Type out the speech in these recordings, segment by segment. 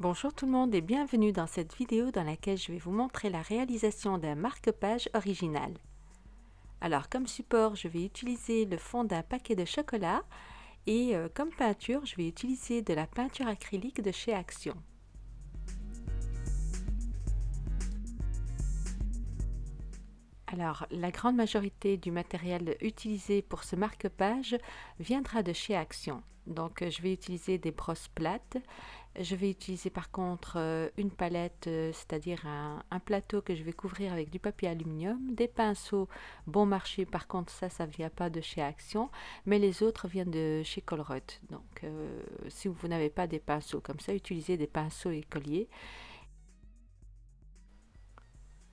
Bonjour tout le monde et bienvenue dans cette vidéo dans laquelle je vais vous montrer la réalisation d'un marque-page original. Alors comme support, je vais utiliser le fond d'un paquet de chocolat et euh, comme peinture, je vais utiliser de la peinture acrylique de chez Action. Alors, la grande majorité du matériel utilisé pour ce marque-page viendra de chez Action. Donc, je vais utiliser des brosses plates. Je vais utiliser par contre euh, une palette, euh, c'est-à-dire un, plateau que je vais couvrir avec du papier aluminium, des pinceaux bon marché, par contre ça, ça ne vient pas de chez Action, mais les autres viennent de chez Colruyt. Donc, euh, si vous n'avez pas des pinceaux comme ça, utilisez des pinceaux écoliers.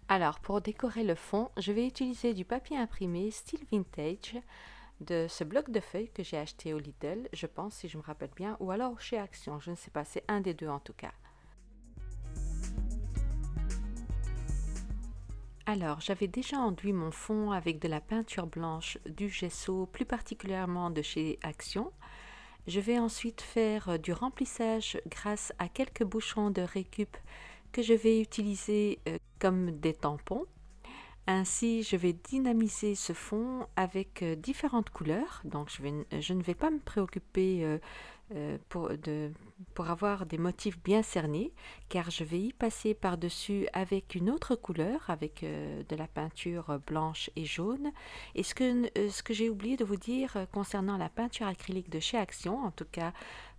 Alors, pour décorer le fond, je vais utiliser du papier imprimé style vintage de ce bloc de feuilles que j'ai acheté au Lidl, je pense, si je me rappelle bien, ou alors chez Action, je ne sais pas, c'est un des deux en tout cas. Alors, j'avais déjà enduit mon fond avec de la peinture blanche, du gesso, plus particulièrement de chez Action. Je vais ensuite faire du remplissage grâce à quelques bouchons de récup que je vais utiliser euh, comme des tampons. Ainsi, je vais dynamiser ce fond avec euh, différentes couleurs. Donc, je, vais, je, ne vais pas me préoccuper euh, pour, de, pour avoir des motifs bien cernés, car je vais y passer par-dessus avec une autre couleur, avec de la peinture blanche et jaune. Et ce que, ce que j'ai oublié de vous dire concernant la peinture acrylique de chez Action, en tout cas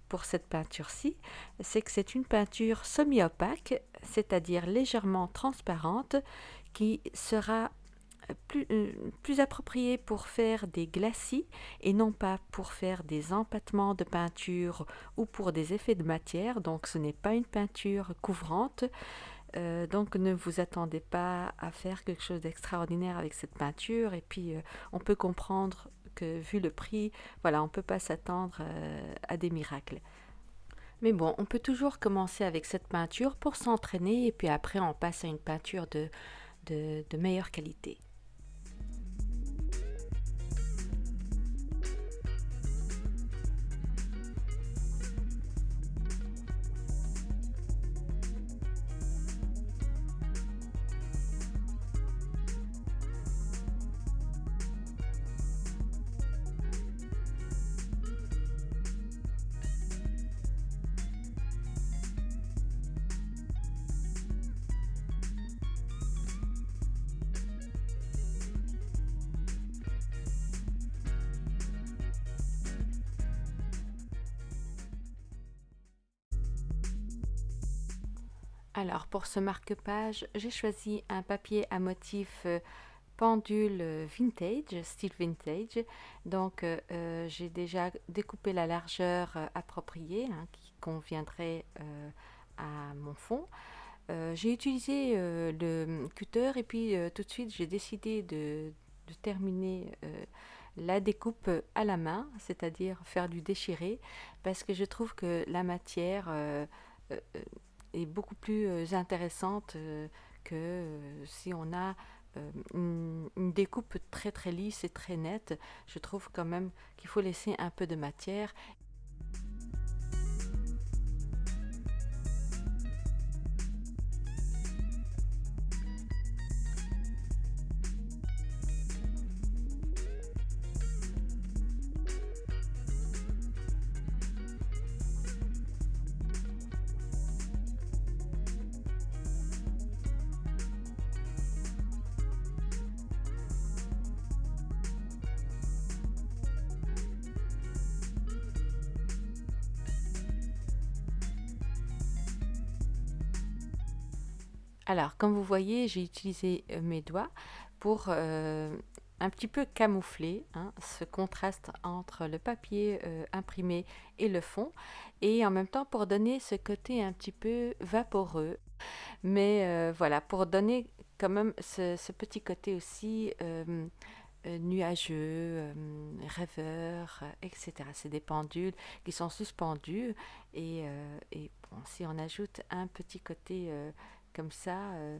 pour cette peinture-ci, c'est que c'est une peinture semi-opaque, c'est-à-dire légèrement transparente, qui sera plus, euh, plus appropriée pour faire des glacis et non pas pour faire des empattements de peinture ou pour des effets de matière. Donc ce n'est pas une peinture couvrante. Euh, donc ne vous attendez pas à faire quelque chose d'extraordinaire avec cette peinture et puis euh, on peut comprendre vu le prix, voilà, on ne peut pas s'attendre euh, à des miracles. Mais bon, on peut toujours commencer avec cette peinture pour s'entraîner et puis après on passe à une peinture de, de meilleure qualité. Alors pour ce marque-page, j'ai choisi un papier à motif euh, pendule euh, vintage, style vintage. Donc euh, j'ai déjà découpé la largeur appropriée hein, qui conviendrait à mon fond. j'ai utilisé le cutter et puis tout de suite j'ai décidé de, de terminer la découpe à la main, c'est-à-dire faire du déchiré, parce que je trouve que la matière est beaucoup plus euh, intéressante euh, que euh, si on a une, une, découpe très très lisse et très nette. Je trouve quand même qu'il faut laisser un peu de matière Alors, comme vous voyez, j'ai utilisé euh, mes doigts pour euh, un petit peu camoufler hein, ce contraste entre le papier euh, imprimé et le fond et en même temps pour donner ce côté un petit peu vaporeux mais voilà pour donner quand même ce, petit côté aussi nuageux, rêveur, etc. C'est des pendules qui sont suspendues et, si on ajoute un petit côté comme ça, euh,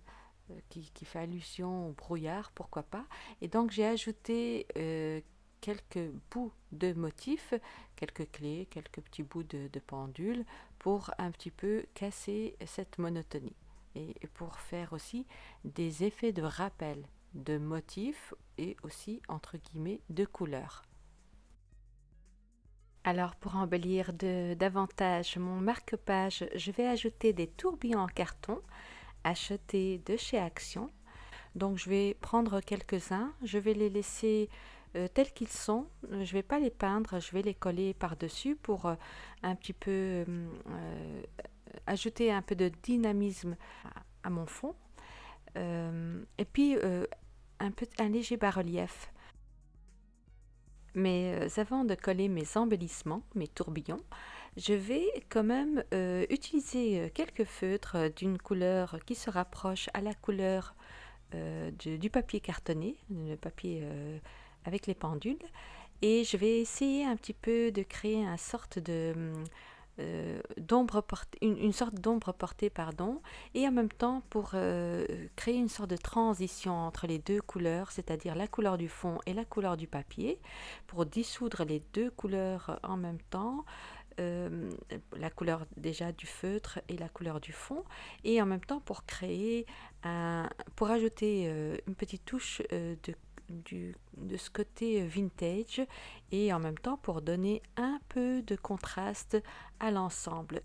euh, qui, fait allusion au brouillard, pourquoi pas. Et donc j'ai ajouté euh, quelques bouts de motifs, quelques clés, quelques petits bouts de, pendule pour un petit peu casser cette monotonie et pour faire aussi des effets de rappel de motifs et aussi entre guillemets de couleurs. Alors pour embellir de, davantage mon marque-page, je vais ajouter des tourbillons en carton achetés de chez Action. Donc je vais prendre quelques-uns, je vais les laisser euh, tels qu'ils sont. Je ne vais pas les peindre, je vais les coller par-dessus pour euh, un petit peu euh, ajouter un peu de dynamisme à, mon fond. et puis un, peu, un léger bas-relief. Mais avant de coller mes embellissements, mes tourbillons, je vais quand même euh, utiliser euh, quelques feutres d'une couleur qui se rapproche à la couleur du, papier cartonné, le papier avec les pendules. Et je vais essayer un petit peu de créer une sorte euh, d'ombre une, sorte d'ombre portée pardon et en même temps pour euh, créer une sorte de transition entre les deux couleurs c'est-à-dire la couleur du fond et la couleur du papier pour dissoudre les deux couleurs en même temps euh, la couleur déjà du feutre et la couleur du fond et en même temps pour créer un pour ajouter une petite touche de de ce côté vintage et en même temps pour donner un peu de contraste à l'ensemble.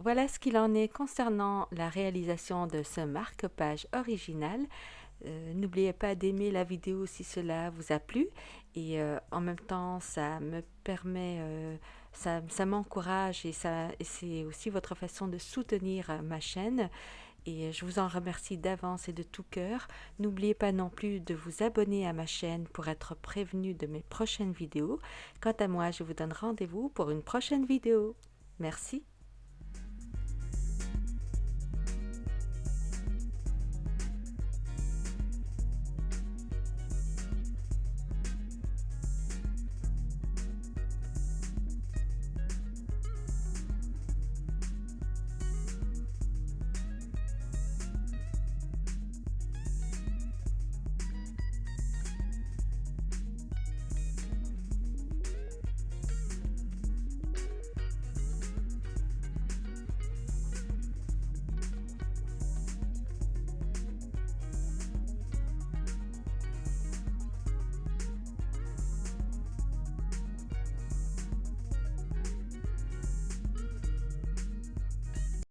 Voilà ce qu'il en est concernant la réalisation de ce marque-page original. Euh, n'oubliez pas d'aimer la vidéo si cela vous a plu et euh, en même temps ça me permet, euh, ça, m'encourage et, et c'est aussi votre façon de soutenir ma chaîne et je vous en remercie d'avance et de tout cœur. N'oubliez pas non plus de vous abonner à ma chaîne pour être prévenu de mes prochaines vidéos. Quant à moi, je vous donne rendez-vous pour une prochaine vidéo. Merci.